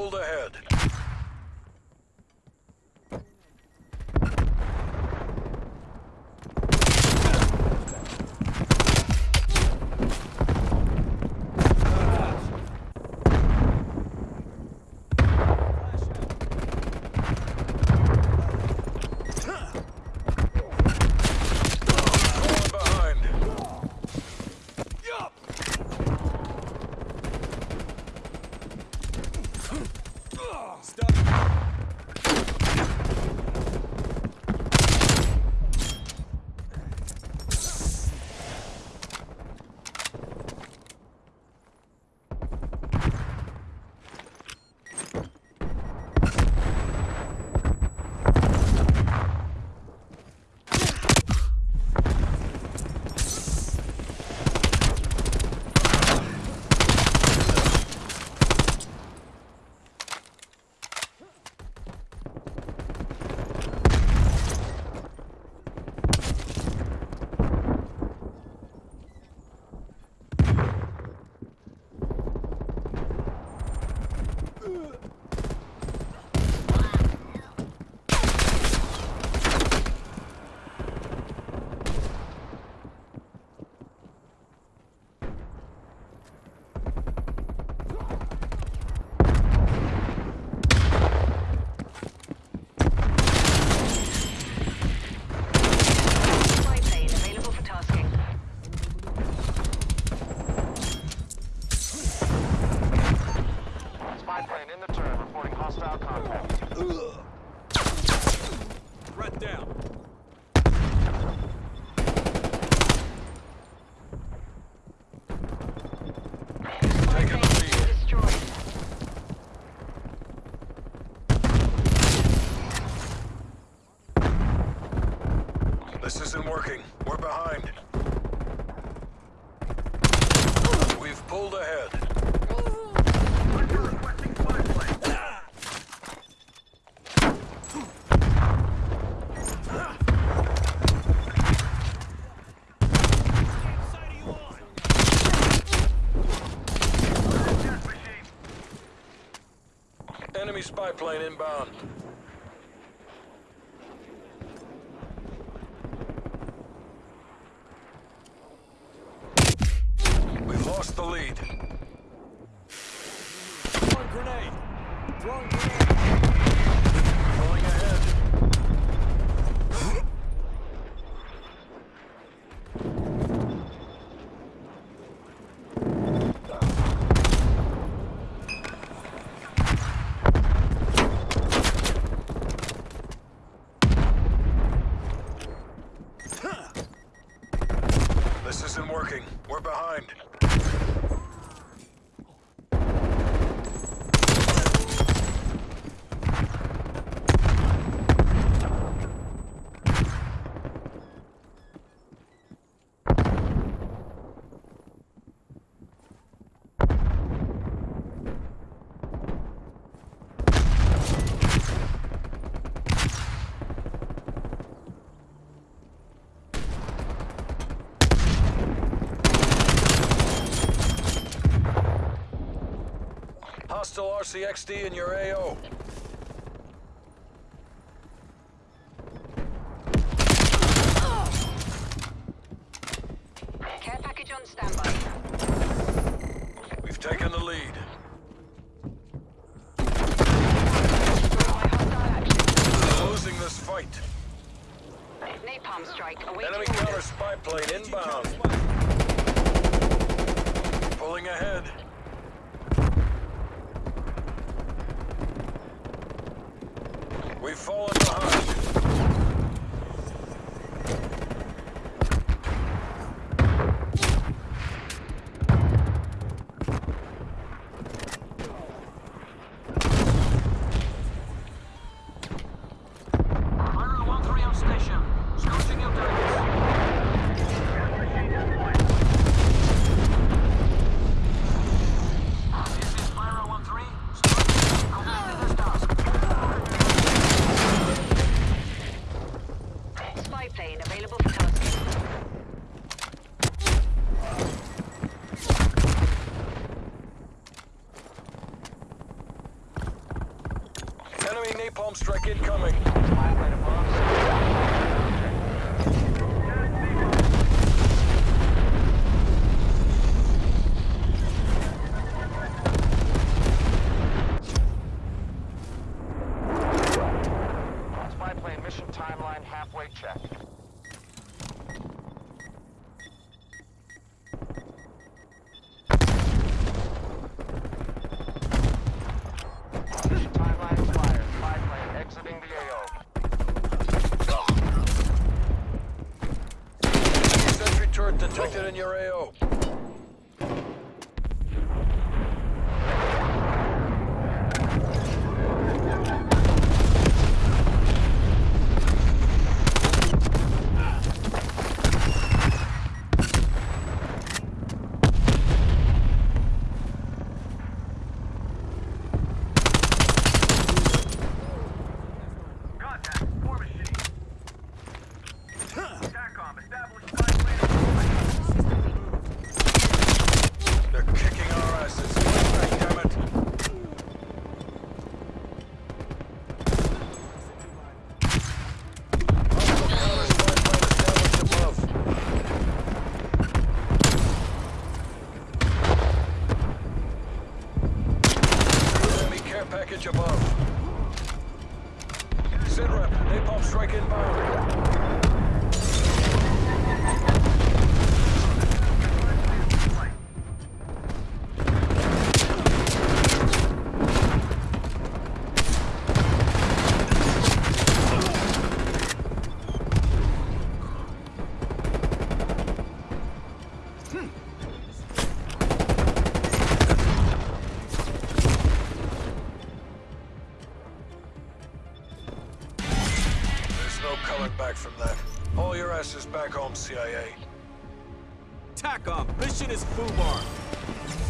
pulled ahead. Ugh! working. We're behind. We've pulled ahead. Enemy spy plane inbound. We've lost the lead. Throwing grenade. Throwing grenade. Going ahead. This isn't working. We're behind. Hostile RCXD in your AO. Care package on standby. We've taken the lead. Destroyed by hostile action. Losing this fight. Napalm strike awaiting Enemy counter spy plane inbound. Pulling ahead. We've fallen behind. Napalm strike incoming. out. coming back from that. All your asses back home, CIA. TACOM, mission is FUBAR.